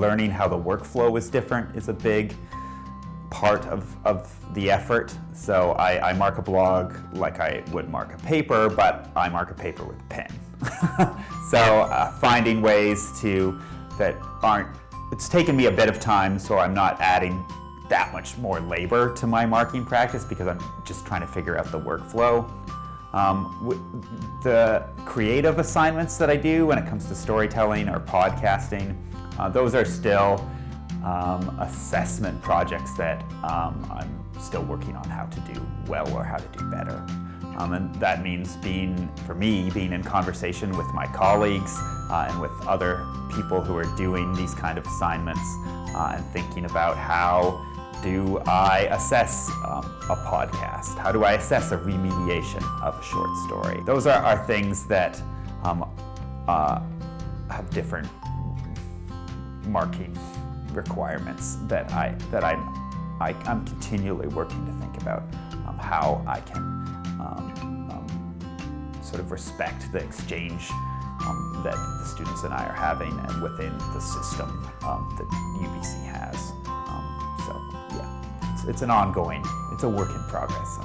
learning how the workflow is different is a big part of, of the effort. So I, I mark a blog like I would mark a paper, but I mark a paper with a pen. so uh, finding ways to that aren't, it's taken me a bit of time so I'm not adding that much more labor to my marking practice because I'm just trying to figure out the workflow. Um, the creative assignments that I do when it comes to storytelling or podcasting, uh, those are still um, assessment projects that um, I'm still working on how to do well or how to do better. Um, and that means being, for me, being in conversation with my colleagues uh, and with other people who are doing these kind of assignments uh, and thinking about how do I assess um, a podcast? How do I assess a remediation of a short story? Those are, are things that um, uh, have different marking requirements that I that I'm I, am i am continually working to think about um, how I can um, um, sort of respect the exchange um, that the students and I are having and within the system um, that UBC has. Um, so yeah, it's, it's, an ongoing, it's a work in progress.